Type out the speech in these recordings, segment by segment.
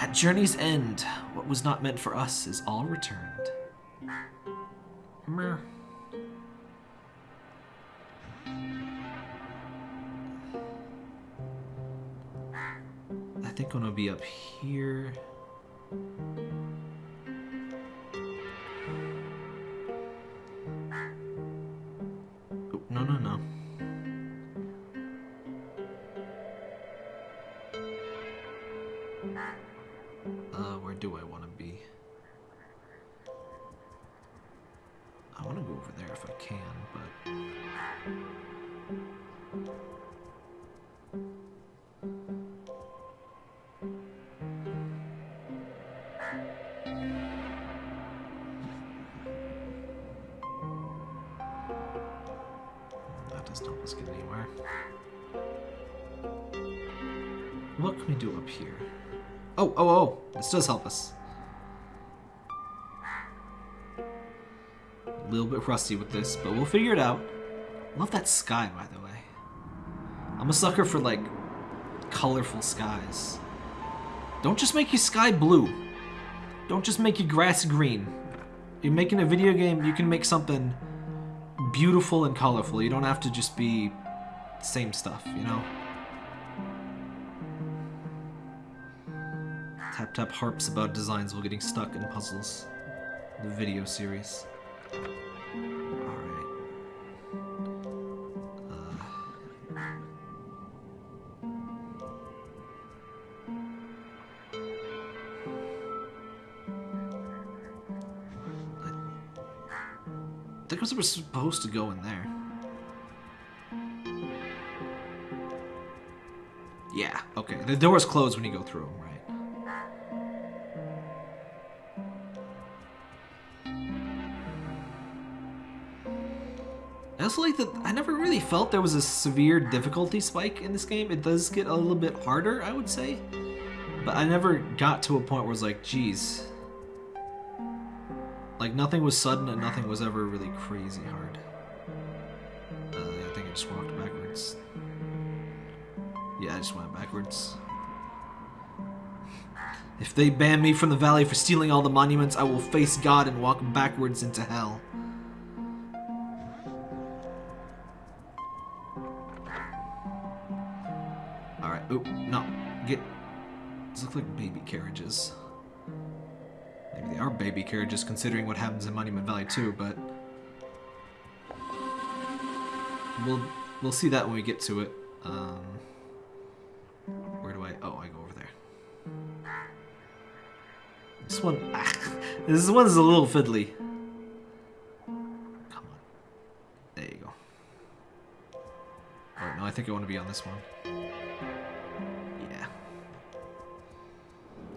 At journey's end, what was not meant for us is all returned. Meh. I think I'm gonna be up here. Where do I want to be? I want to go over there if I can, but... Oh, oh, oh! This does help us. A little bit rusty with this, but we'll figure it out. Love that sky, by the way. I'm a sucker for, like, colorful skies. Don't just make your sky blue. Don't just make your grass green. You're making a video game, you can make something beautiful and colorful. You don't have to just be same stuff, you know? Tap harps about designs while getting stuck in puzzles. The video series. Alright. Uh, I think we're supposed to go in there. Yeah, okay. The door's closed when you go through them, right? I also like that I never really felt there was a severe difficulty spike in this game. It does get a little bit harder, I would say. But I never got to a point where it's like, geez. Like, nothing was sudden and nothing was ever really crazy hard. Uh, I think I just walked backwards. Yeah, I just went backwards. If they ban me from the valley for stealing all the monuments, I will face God and walk backwards into hell. Alright, oop, no. Get... These look like baby carriages. Maybe they are baby carriages considering what happens in Monument Valley too, but... We'll, we'll see that when we get to it. Um, where do I... Oh, I go over there. This one... Ah, this one's a little fiddly. Think I want to be on this one. Yeah.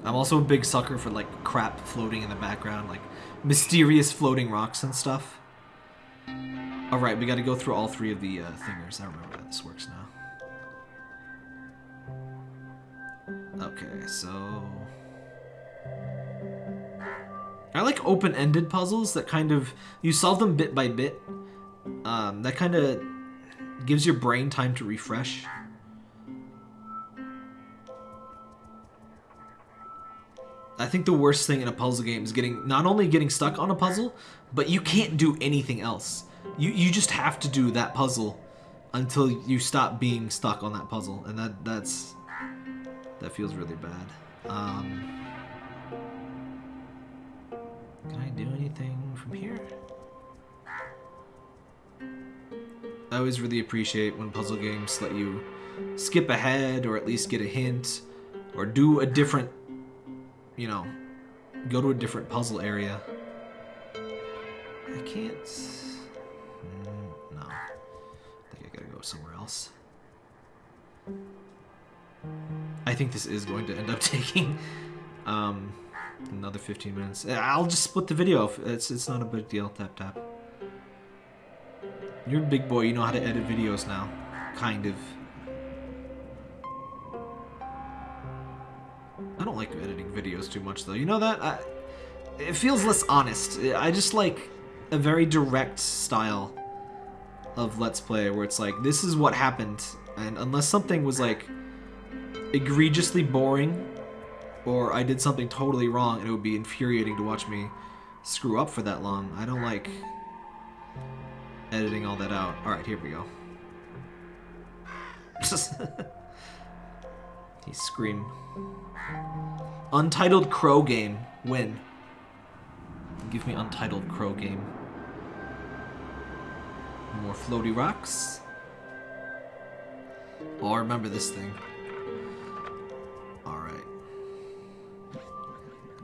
I'm also a big sucker for, like, crap floating in the background, like, mysterious floating rocks and stuff. Alright, we gotta go through all three of the uh, thingers. I remember how this works now. Okay, so... I like open-ended puzzles that kind of... You solve them bit by bit. Um, that kind of gives your brain time to refresh. I think the worst thing in a puzzle game is getting not only getting stuck on a puzzle, but you can't do anything else. You you just have to do that puzzle until you stop being stuck on that puzzle, and that that's that feels really bad. Um, can I do anything from here? I always really appreciate when puzzle games let you skip ahead or at least get a hint or do a different, you know, go to a different puzzle area. I can't... Mm, no. I think I gotta go somewhere else. I think this is going to end up taking um, another 15 minutes. I'll just split the video. It's, it's not a big deal. Tap, tap. You're a big boy. You know how to edit videos now. Kind of. I don't like editing videos too much, though. You know that? I, it feels less honest. I just like a very direct style of Let's Play where it's like, this is what happened. And unless something was like egregiously boring or I did something totally wrong and it would be infuriating to watch me screw up for that long. I don't like editing all that out. Alright, here we go. he scream. Untitled Crow game. Win. Give me Untitled Crow game. More floaty rocks. Oh, I remember this thing. Alright.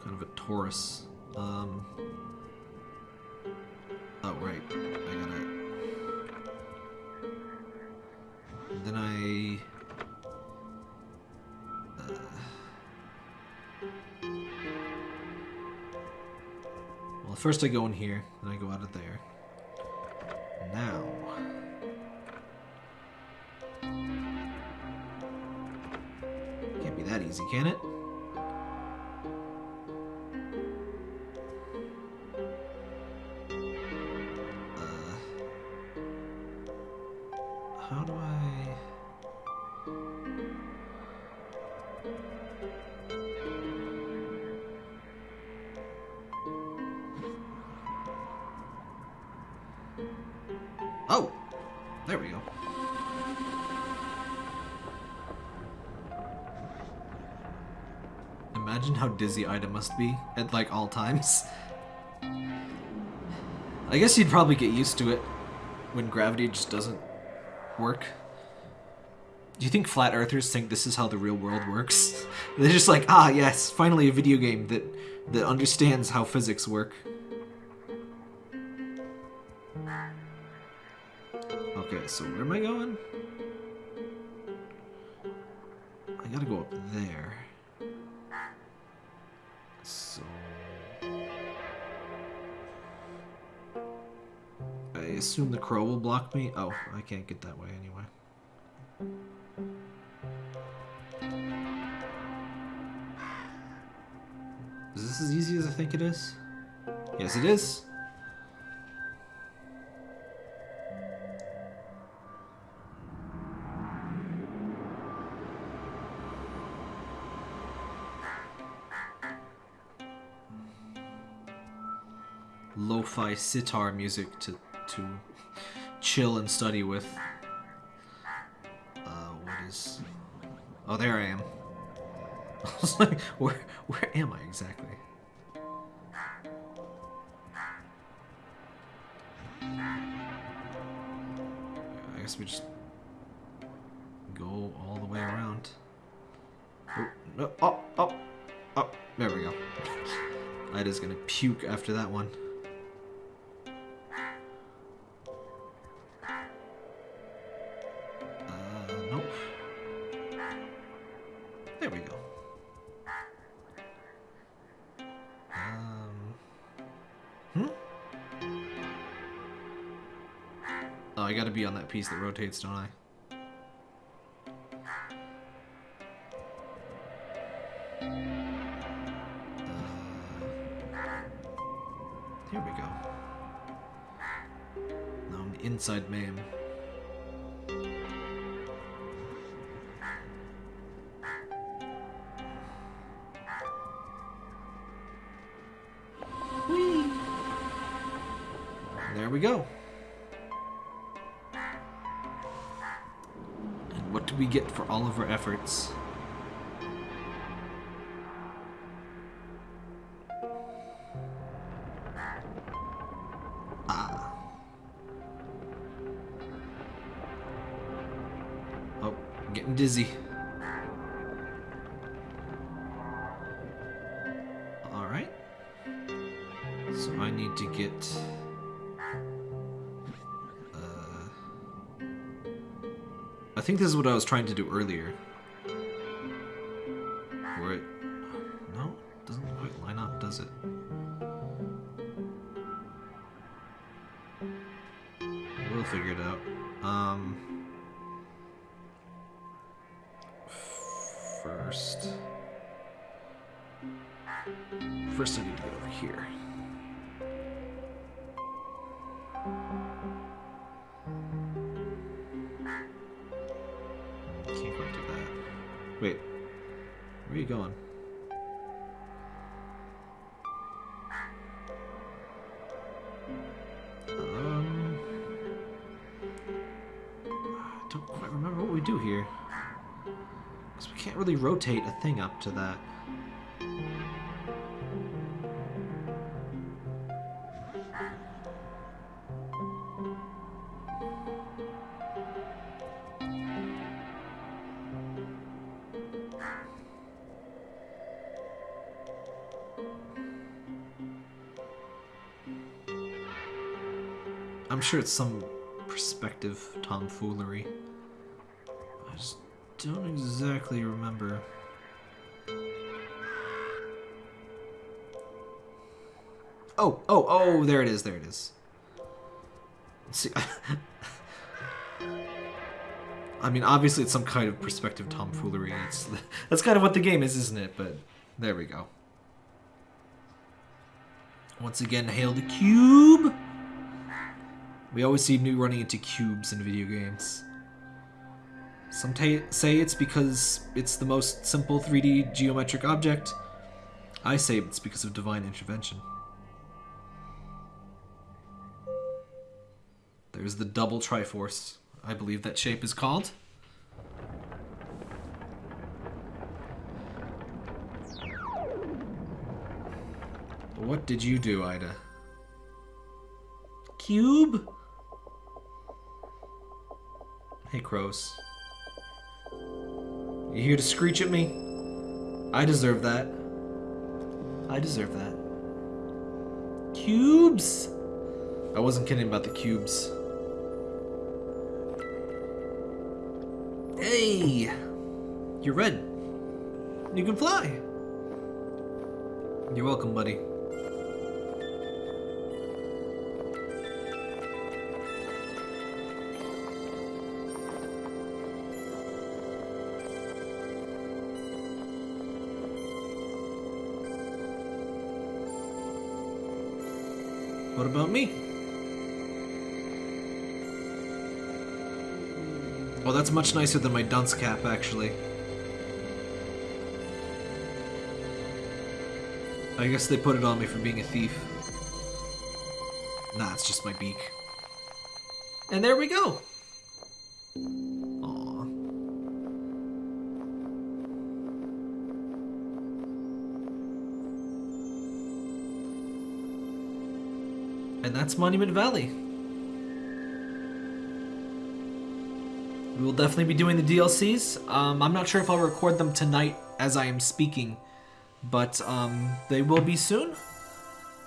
Kind of a torus. Um. Oh, right. I gotta. I. Uh, well, first I go in here, then I go out of there. Now. Can't be that easy, can it? Oh! There we go. Imagine how dizzy Ida must be at like all times. I guess you'd probably get used to it when gravity just doesn't work. Do you think flat earthers think this is how the real world works? They're just like, ah, yes, finally a video game that that understands how physics work. So where am I going? I gotta go up there. So... I assume the crow will block me? Oh, I can't get that way anyway. Is this as easy as I think it is? Yes, it is. Lo-fi sitar music to to chill and study with. Uh, what is? Oh, there I am. I was like, where where am I exactly? I guess we just go all the way around. Oh, no, oh, oh, oh, there we go. Ida's gonna puke after that one. Piece that rotates, don't I? Uh, here we go. Now I'm inside man. Getting dizzy. Alright. So I need to get... Uh, I think this is what I was trying to do earlier. Where it... No, doesn't quite line up, does it? We'll figure it out. Um... first. First, I need to get over here. Can't go do that. Wait, where are you going? Um, I don't quite remember what we do here. Because we can't really rotate a thing up to that. I'm sure it's some perspective tomfoolery. I just don't exactly remember. Oh, oh, oh, there it is, there it is. See, I mean, obviously it's some kind of perspective tomfoolery. It's, that's kind of what the game is, isn't it? But there we go. Once again, hail the cube! We always see new running into cubes in video games. Some say it's because it's the most simple 3D geometric object. I say it's because of divine intervention. There's the double Triforce. I believe that shape is called. What did you do, Ida? Cube? Hey, crows. You here to screech at me? I deserve that. I deserve that. Cubes? I wasn't kidding about the cubes. Hey! You're red. You can fly. You're welcome, buddy. What about me? Oh, that's much nicer than my dunce cap, actually. I guess they put it on me for being a thief. Nah, it's just my beak. And there we go! And that's Monument Valley. We will definitely be doing the DLCs. Um, I'm not sure if I'll record them tonight as I am speaking, but um, they will be soon.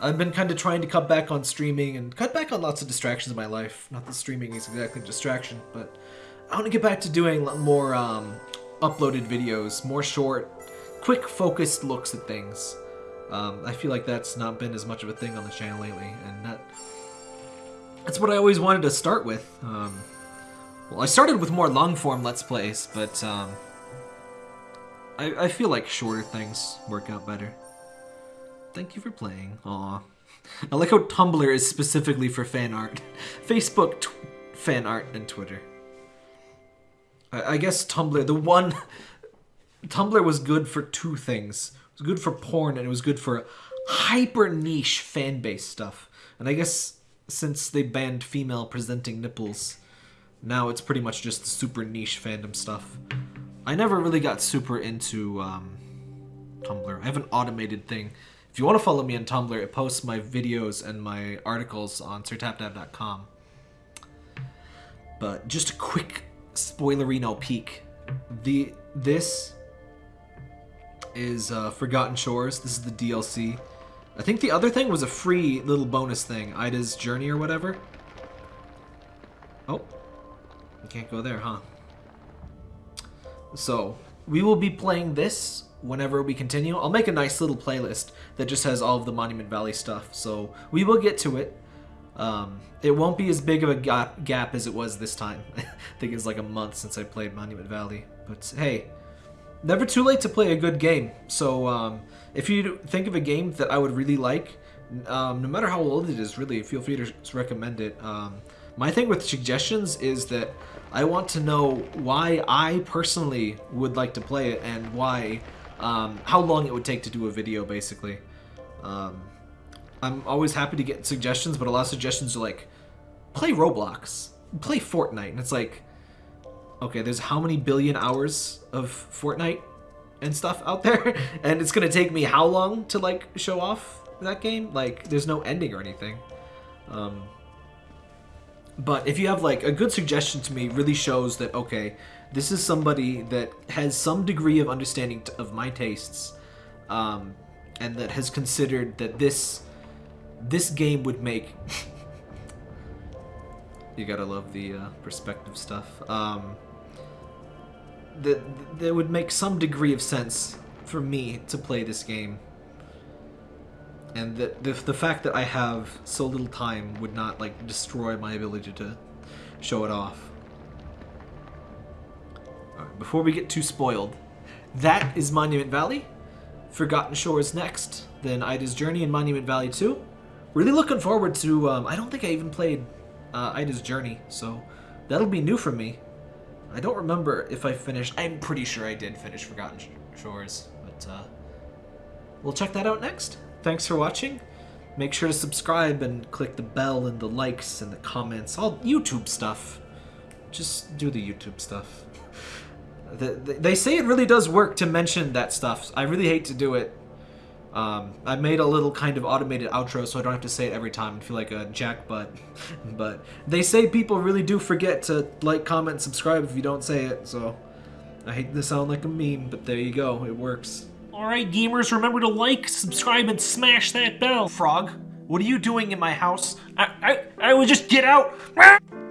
I've been kind of trying to cut back on streaming and cut back on lots of distractions in my life. Not that streaming is exactly a distraction, but I want to get back to doing more um, uploaded videos, more short, quick, focused looks at things. Um, I feel like that's not been as much of a thing on the channel lately, and that that's what I always wanted to start with. Um, well, I started with more long-form Let's Plays, but um, I, I feel like shorter things work out better. Thank you for playing. Aw. I like how Tumblr is specifically for fan art. Facebook fan art and Twitter. I, I guess Tumblr, the one... Tumblr was good for two things was good for porn and it was good for hyper niche fan base stuff. And I guess since they banned female presenting nipples, now it's pretty much just the super niche fandom stuff. I never really got super into um, Tumblr. I have an automated thing. If you want to follow me on Tumblr, it posts my videos and my articles on sirtaptap.com. But just a quick spoilerino peek. The this is uh, Forgotten Shores. This is the DLC. I think the other thing was a free little bonus thing. Ida's Journey or whatever. Oh. You can't go there, huh? So, we will be playing this whenever we continue. I'll make a nice little playlist that just has all of the Monument Valley stuff. So, we will get to it. Um, it won't be as big of a gap, gap as it was this time. I think it's like a month since I played Monument Valley. But hey, never too late to play a good game. So um, if you think of a game that I would really like, um, no matter how old it is, really, feel free to recommend it. Um, my thing with suggestions is that I want to know why I personally would like to play it and why, um, how long it would take to do a video, basically. Um, I'm always happy to get suggestions, but a lot of suggestions are like, play Roblox, play Fortnite, and it's like, okay, there's how many billion hours of Fortnite and stuff out there, and it's gonna take me how long to like show off that game? Like, there's no ending or anything. Um, but if you have like a good suggestion to me, really shows that okay, this is somebody that has some degree of understanding of my tastes, um, and that has considered that this this game would make. you gotta love the uh, perspective stuff. Um, that that would make some degree of sense for me to play this game and the, the the fact that I have so little time would not like destroy my ability to show it off. Before we get too spoiled, that is Monument Valley. Forgotten Shores next, then Ida's Journey and Monument Valley 2. Really looking forward to. Um, I don't think I even played uh, Ida's Journey, so that'll be new for me. I don't remember if I finished. I'm pretty sure I did finish Forgotten Shores, but uh, we'll check that out next. Thanks for watching. Make sure to subscribe and click the bell and the likes and the comments. All YouTube stuff. Just do the YouTube stuff. they say it really does work to mention that stuff. I really hate to do it. Um, I made a little kind of automated outro so I don't have to say it every time and feel like a jackbutt. but but they say people really do forget to like, comment, subscribe if you don't say it, so I hate to sound like a meme, but there you go. It works. Alright, gamers, remember to like, subscribe, and smash that bell. Frog, what are you doing in my house? I, I, I would just get out.